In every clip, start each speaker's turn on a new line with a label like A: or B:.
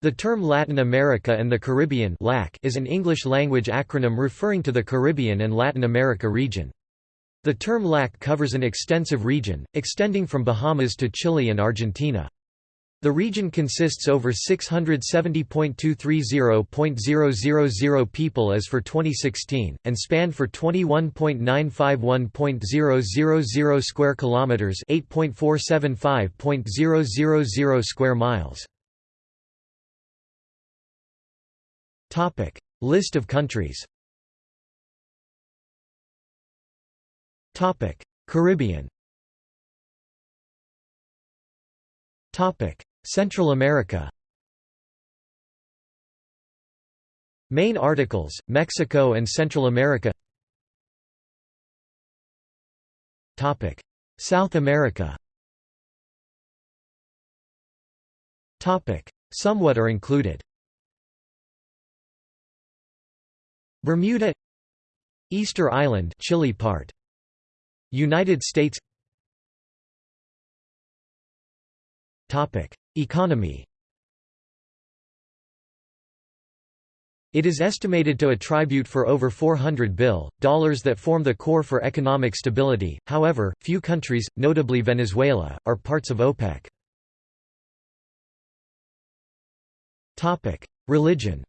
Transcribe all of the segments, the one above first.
A: The term Latin America and the Caribbean is an English-language acronym referring to the Caribbean and Latin America region. The term LAC covers an extensive region, extending from Bahamas to Chile and Argentina. The region consists over 670.230.000 people as for 2016 and spanned for 21.951.000 square kilometers, 8.475.000 square miles. Topic: List of countries. Topic: Caribbean. Topic: Central America. Main articles: Mexico and Central America. Topic: South America. Topic: Somewhat are included. Bermuda Easter Island Chile part United States Topic Economy It is estimated to attribute for over 400 bill dollars that form the core for economic stability. However, few countries, notably Venezuela, are parts of OPEC. Topic: Religion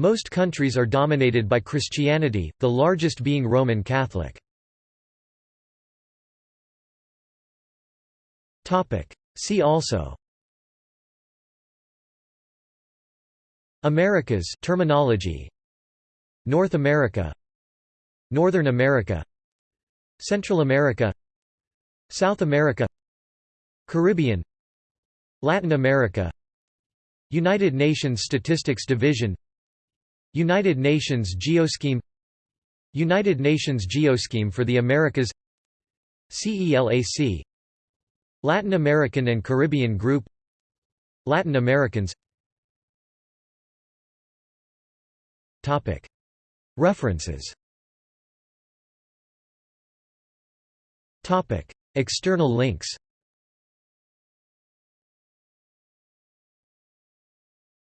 A: Most countries are dominated by Christianity, the largest being Roman Catholic. See also. Americas terminology. North America. Northern America. Central America. South America. Caribbean. Latin America. United Nations Statistics Division United Nations Geoscheme United Nations Geoscheme for the Americas CELAC Latin American and Caribbean Group Latin Americans References External links